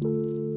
you